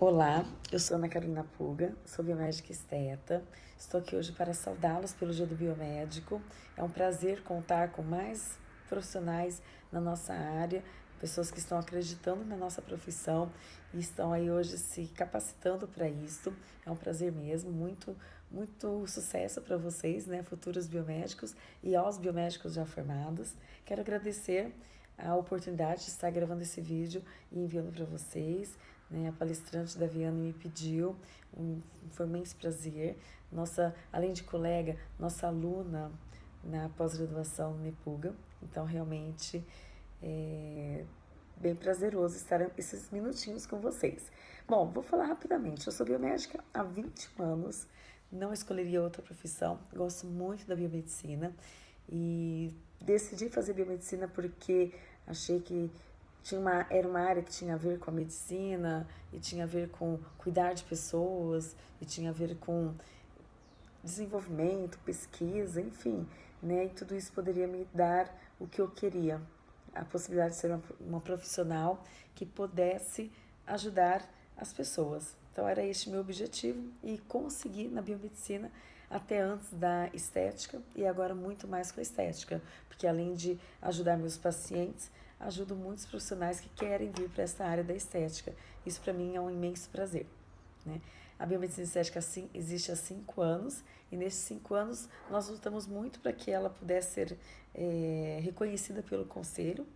Olá, eu sou Ana Carolina Puga, sou biomédica esteta. Estou aqui hoje para saudá-los pelo Dia do Biomédico. É um prazer contar com mais profissionais na nossa área, pessoas que estão acreditando na nossa profissão e estão aí hoje se capacitando para isso. É um prazer mesmo, muito, muito sucesso para vocês, né, futuros biomédicos e aos biomédicos já formados. Quero agradecer a oportunidade de estar gravando esse vídeo e enviando para vocês. Né? A palestrante da Viana me pediu, um, foi um imenso prazer. Nossa, além de colega, nossa aluna na pós-graduação Nepuga. Então, realmente, é bem prazeroso estar esses minutinhos com vocês. Bom, vou falar rapidamente. Eu sou biomédica há 20 anos, não escolheria outra profissão, gosto muito da biomedicina e decidi fazer biomedicina porque achei que tinha uma, era uma área que tinha a ver com a medicina e tinha a ver com cuidar de pessoas e tinha a ver com desenvolvimento, pesquisa, enfim, né? E tudo isso poderia me dar o que eu queria, a possibilidade de ser uma, uma profissional que pudesse ajudar as pessoas. Então era este meu objetivo e consegui na biomedicina até antes da estética e agora muito mais com a estética, porque além de ajudar meus pacientes, ajudo muitos profissionais que querem vir para essa área da estética. Isso para mim é um imenso prazer. Né? A biomedicina estética assim, existe há cinco anos e nesses cinco anos nós lutamos muito para que ela pudesse ser é, reconhecida pelo conselho.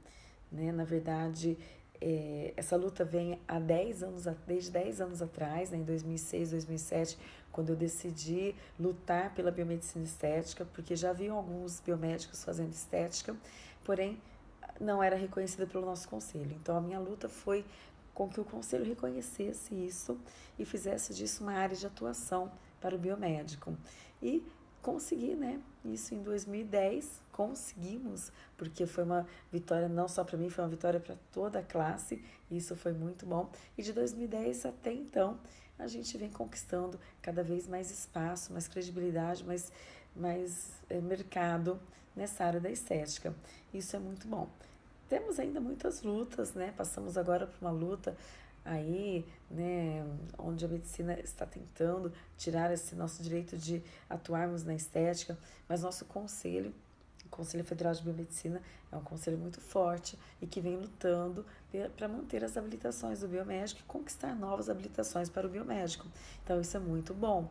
Né? Na verdade, é, essa luta vem há 10 anos, desde 10 anos atrás, né, em 2006, 2007, quando eu decidi lutar pela biomedicina estética, porque já haviam alguns biomédicos fazendo estética, porém não era reconhecida pelo nosso conselho. Então a minha luta foi com que o conselho reconhecesse isso e fizesse disso uma área de atuação para o biomédico. E consegui, né? Isso em 2010, conseguimos, porque foi uma vitória não só para mim, foi uma vitória para toda a classe, isso foi muito bom. E de 2010 até então, a gente vem conquistando cada vez mais espaço, mais credibilidade, mais, mais é, mercado nessa área da estética. Isso é muito bom. Temos ainda muitas lutas, né? Passamos agora por uma luta aí, né, onde a medicina está tentando tirar esse nosso direito de atuarmos na estética, mas nosso conselho, o Conselho Federal de Biomedicina, é um conselho muito forte e que vem lutando para manter as habilitações do biomédico e conquistar novas habilitações para o biomédico. Então, isso é muito bom.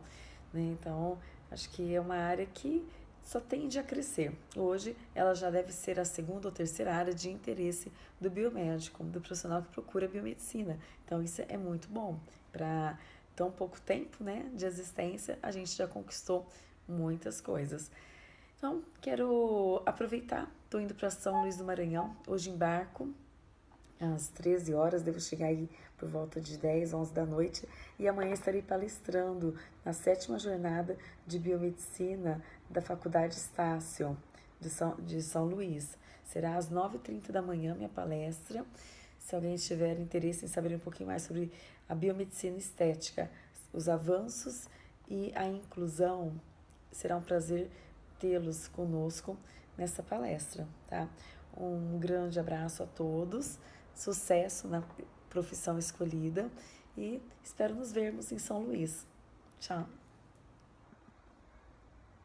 Né? Então, acho que é uma área que só tende a crescer. Hoje, ela já deve ser a segunda ou terceira área de interesse do biomédico, do profissional que procura biomedicina. Então, isso é muito bom. Para tão pouco tempo né, de existência, a gente já conquistou muitas coisas. Então, quero aproveitar, estou indo para São Luís do Maranhão, hoje embarco às 13 horas, devo chegar aí por volta de 10, 11 da noite, e amanhã estarei palestrando na sétima jornada de biomedicina da Faculdade Estácio de São, de São Luís. Será às 9h30 da manhã minha palestra. Se alguém tiver interesse em saber um pouquinho mais sobre a biomedicina estética, os avanços e a inclusão, será um prazer tê-los conosco nessa palestra, tá? Um grande abraço a todos sucesso na profissão escolhida e espero nos vermos em São Luís. Tchau!